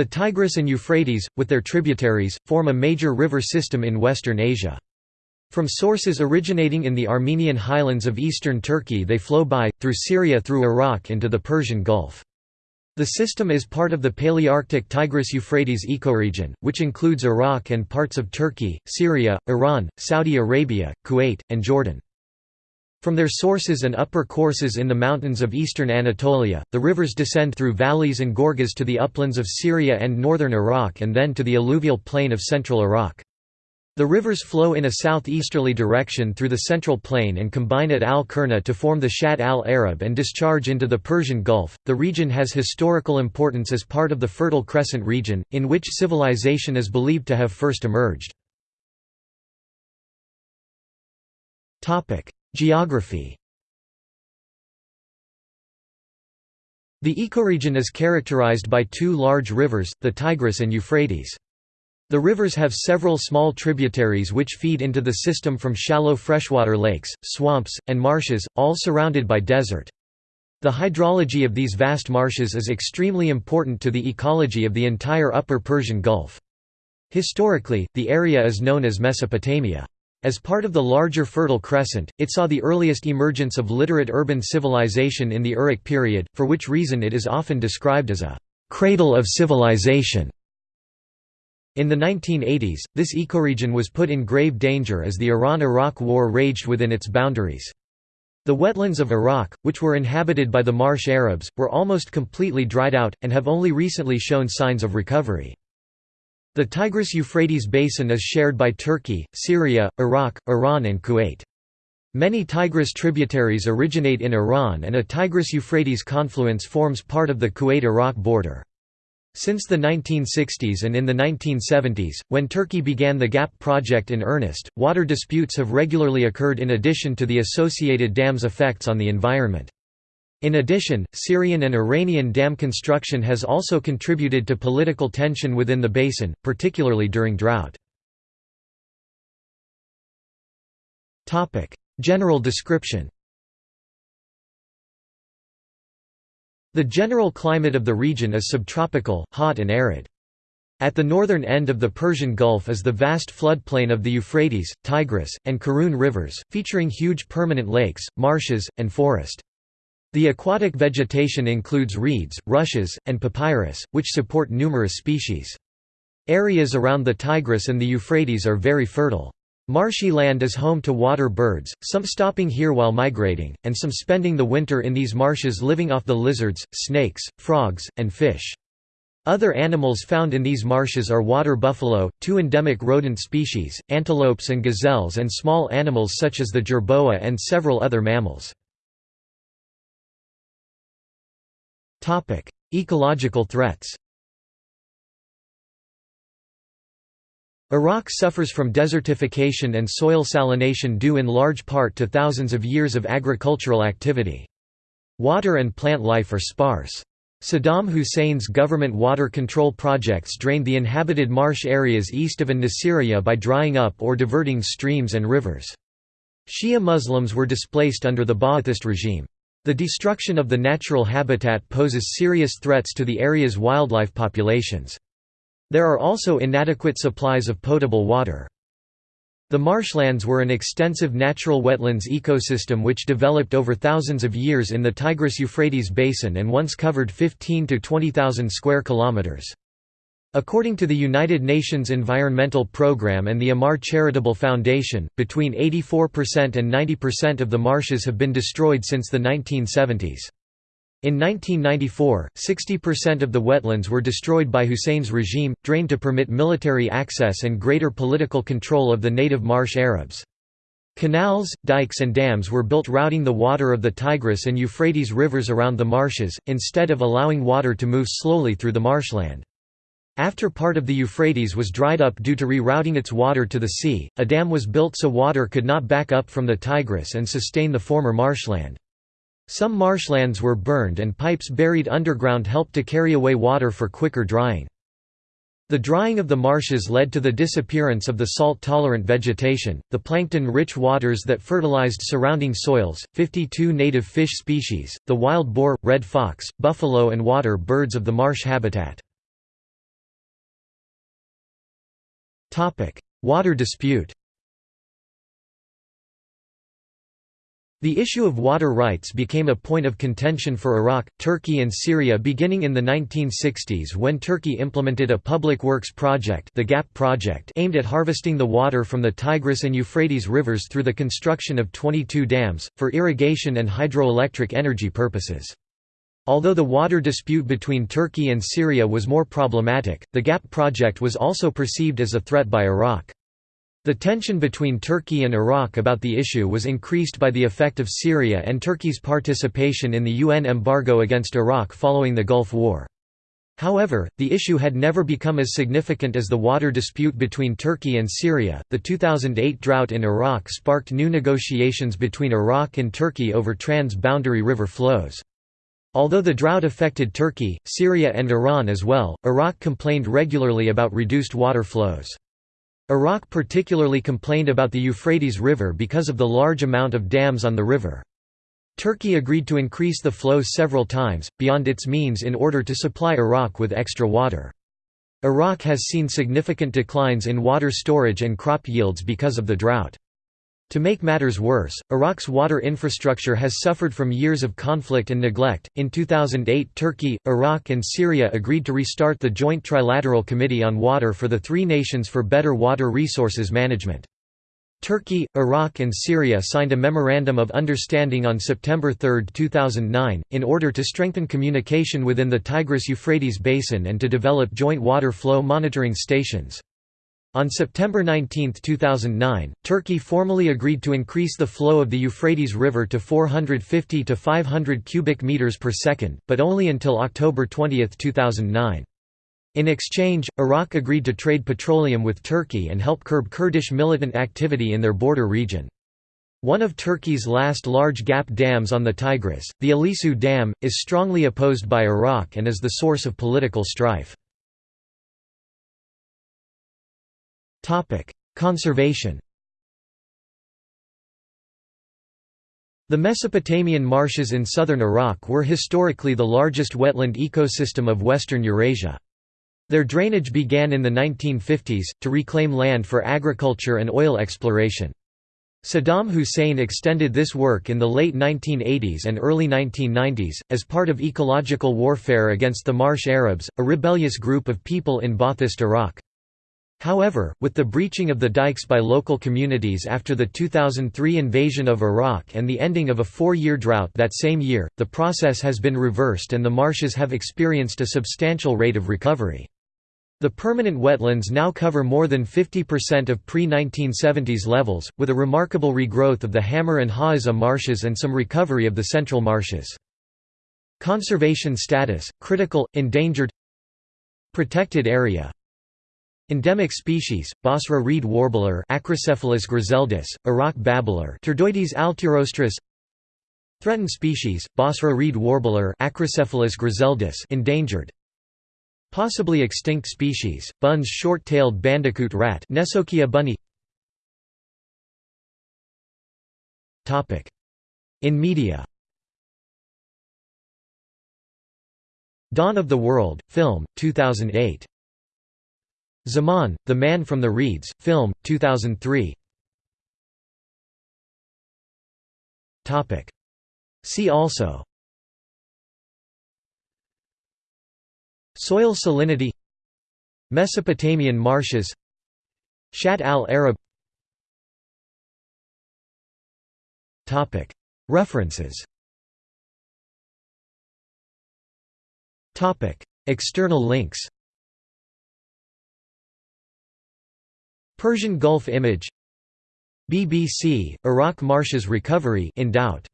The Tigris and Euphrates, with their tributaries, form a major river system in western Asia. From sources originating in the Armenian highlands of eastern Turkey they flow by, through Syria through Iraq into the Persian Gulf. The system is part of the Palearctic Tigris-Euphrates ecoregion, which includes Iraq and parts of Turkey, Syria, Iran, Saudi Arabia, Kuwait, and Jordan. From their sources and upper courses in the mountains of eastern Anatolia, the rivers descend through valleys and gorges to the uplands of Syria and northern Iraq and then to the alluvial plain of central Iraq. The rivers flow in a southeasterly direction through the central plain and combine at Al Kurna to form the Shatt al Arab and discharge into the Persian Gulf. The region has historical importance as part of the Fertile Crescent region, in which civilization is believed to have first emerged. Geography The ecoregion is characterized by two large rivers, the Tigris and Euphrates. The rivers have several small tributaries which feed into the system from shallow freshwater lakes, swamps, and marshes, all surrounded by desert. The hydrology of these vast marshes is extremely important to the ecology of the entire Upper Persian Gulf. Historically, the area is known as Mesopotamia. As part of the larger Fertile Crescent, it saw the earliest emergence of literate urban civilization in the Uruk period, for which reason it is often described as a «cradle of civilization». In the 1980s, this ecoregion was put in grave danger as the Iran–Iraq War raged within its boundaries. The wetlands of Iraq, which were inhabited by the Marsh Arabs, were almost completely dried out, and have only recently shown signs of recovery. The Tigris-Euphrates basin is shared by Turkey, Syria, Iraq, Iran and Kuwait. Many Tigris tributaries originate in Iran and a Tigris-Euphrates confluence forms part of the Kuwait–Iraq border. Since the 1960s and in the 1970s, when Turkey began the GAP project in earnest, water disputes have regularly occurred in addition to the associated dams' effects on the environment. In addition, Syrian and Iranian dam construction has also contributed to political tension within the basin, particularly during drought. General description The general climate of the region is subtropical, hot and arid. At the northern end of the Persian Gulf is the vast floodplain of the Euphrates, Tigris, and Karun rivers, featuring huge permanent lakes, marshes, and forest. The aquatic vegetation includes reeds, rushes, and papyrus, which support numerous species. Areas around the Tigris and the Euphrates are very fertile. Marshy land is home to water birds, some stopping here while migrating, and some spending the winter in these marshes living off the lizards, snakes, frogs, and fish. Other animals found in these marshes are water buffalo, two endemic rodent species, antelopes and gazelles and small animals such as the jerboa and several other mammals. Ecological threats Iraq suffers from desertification and soil salination due in large part to thousands of years of agricultural activity. Water and plant life are sparse. Saddam Hussein's government water control projects drained the inhabited marsh areas east of an-Nasiriyah by drying up or diverting streams and rivers. Shia Muslims were displaced under the Ba'athist regime. The destruction of the natural habitat poses serious threats to the area's wildlife populations. There are also inadequate supplies of potable water. The marshlands were an extensive natural wetlands ecosystem which developed over thousands of years in the Tigris-Euphrates basin and once covered 15 to 20,000 square kilometers. According to the United Nations Environmental Programme and the Ammar Charitable Foundation, between 84% and 90% of the marshes have been destroyed since the 1970s. In 1994, 60% of the wetlands were destroyed by Hussein's regime, drained to permit military access and greater political control of the native marsh Arabs. Canals, dikes and dams were built routing the water of the Tigris and Euphrates rivers around the marshes, instead of allowing water to move slowly through the marshland. After part of the Euphrates was dried up due to rerouting its water to the sea, a dam was built so water could not back up from the Tigris and sustain the former marshland. Some marshlands were burned and pipes buried underground helped to carry away water for quicker drying. The drying of the marshes led to the disappearance of the salt-tolerant vegetation, the plankton-rich waters that fertilized surrounding soils, 52 native fish species, the wild boar, red fox, buffalo and water birds of the marsh habitat. Water dispute The issue of water rights became a point of contention for Iraq, Turkey and Syria beginning in the 1960s when Turkey implemented a public works project, the GAP project aimed at harvesting the water from the Tigris and Euphrates rivers through the construction of 22 dams, for irrigation and hydroelectric energy purposes. Although the water dispute between Turkey and Syria was more problematic, the GAP project was also perceived as a threat by Iraq. The tension between Turkey and Iraq about the issue was increased by the effect of Syria and Turkey's participation in the UN embargo against Iraq following the Gulf War. However, the issue had never become as significant as the water dispute between Turkey and Syria. The 2008 drought in Iraq sparked new negotiations between Iraq and Turkey over trans boundary river flows. Although the drought affected Turkey, Syria, and Iran as well, Iraq complained regularly about reduced water flows. Iraq particularly complained about the Euphrates River because of the large amount of dams on the river. Turkey agreed to increase the flows several times, beyond its means in order to supply Iraq with extra water. Iraq has seen significant declines in water storage and crop yields because of the drought. To make matters worse, Iraq's water infrastructure has suffered from years of conflict and neglect. In 2008, Turkey, Iraq, and Syria agreed to restart the Joint Trilateral Committee on Water for the three nations for better water resources management. Turkey, Iraq and Syria signed a Memorandum of Understanding on September 3, 2009, in order to strengthen communication within the Tigris-Euphrates basin and to develop joint water flow monitoring stations. On September 19, 2009, Turkey formally agreed to increase the flow of the Euphrates River to 450 to 500 cubic meters per second, but only until October 20, 2009. In exchange, Iraq agreed to trade petroleum with Turkey and help curb Kurdish militant activity in their border region. One of Turkey's last large gap dams on the Tigris, the Ilisu Dam, is strongly opposed by Iraq and is the source of political strife. Topic: Conservation. The Mesopotamian marshes in southern Iraq were historically the largest wetland ecosystem of western Eurasia. Their drainage began in the 1950s, to reclaim land for agriculture and oil exploration. Saddam Hussein extended this work in the late 1980s and early 1990s, as part of ecological warfare against the Marsh Arabs, a rebellious group of people in Baathist Iraq. However, with the breaching of the dikes by local communities after the 2003 invasion of Iraq and the ending of a four-year drought that same year, the process has been reversed and the marshes have experienced a substantial rate of recovery. The permanent wetlands now cover more than 50% of pre-1970s levels, with a remarkable regrowth of the Hammar and Hawizeh marshes and some recovery of the central marshes. Conservation status, critical, endangered Protected area Endemic species: Basra reed warbler, Acrocephalus griseldis, Iraq babbler, Turdoides altirostris. Threatened species: Basra reed warbler, Acrocephalus griseldis, endangered. Possibly extinct species: Bunn's short-tailed bandicoot rat, Nesokia bunnii. Topic: In media. Dawn of the World, film, 2008. Zaman, The Man from the Reeds, film, 2003 See also. Soil salinity. Mesopotamian marshes. Shatt al-Arab References. External links Persian Gulf image. BBC, Iraq Marshes recovery in doubt